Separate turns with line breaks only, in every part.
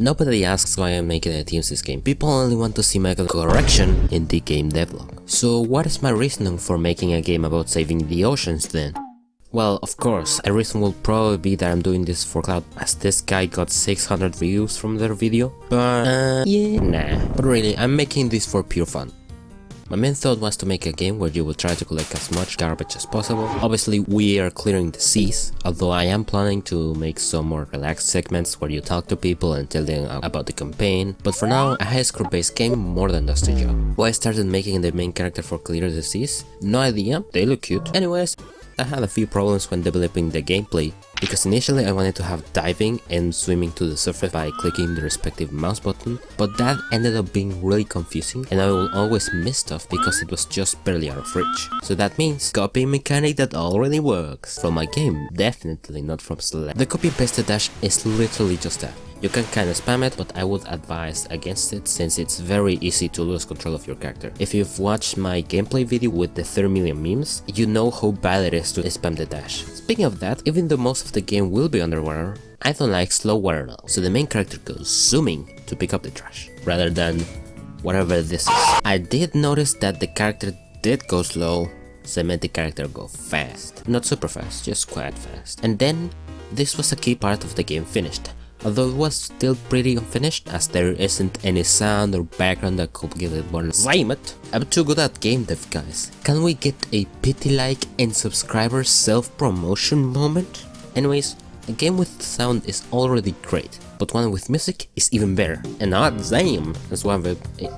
Nobody asks why I'm making a TeamSeas game, people only want to see my correction in the game devlog. So what is my reasoning for making a game about saving the oceans then? Well, of course, a reason will probably be that I'm doing this for cloud, as this guy got 600 views from their video, but uh, yeah, nah. But really, I'm making this for pure fun. My main thought was to make a game where you will try to collect as much garbage as possible. Obviously we are clearing the seas, although I am planning to make some more relaxed segments where you talk to people and tell them about the campaign. But for now, a high score based game more than does the job. Why I started making the main character for Clear the Seas? No idea, they look cute. Anyways, I had a few problems when developing the gameplay, because initially I wanted to have diving and swimming to the surface by clicking the respective mouse button, but that ended up being really confusing and I will always miss stuff because it was just barely out of reach. So that means copying mechanic that already works from my game, definitely not from Celeste. The copy-paste dash is literally just that. You can kinda spam it, but I would advise against it since it's very easy to lose control of your character. If you've watched my gameplay video with the 3 million memes, you know how bad it is to spam the dash. Speaking of that, even though most of the game will be underwater, I don't like slow water now, so the main character goes zooming to pick up the trash, rather than whatever this is. I did notice that the character did go slow, so I made the character go fast. Not super fast, just quite fast. And then, this was a key part of the game finished although it was still pretty unfinished as there isn't any sound or background that could give it more enjoyment. I'm too good at game dev guys. Can we get a pity like and subscriber self-promotion moment? Anyways, a game with sound is already great, but one with music is even better. And not damn as well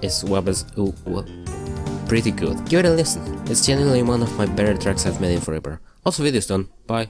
as well as pretty good. Give it a listen, it's genuinely one of my better tracks I've made in forever. Also video's done, bye.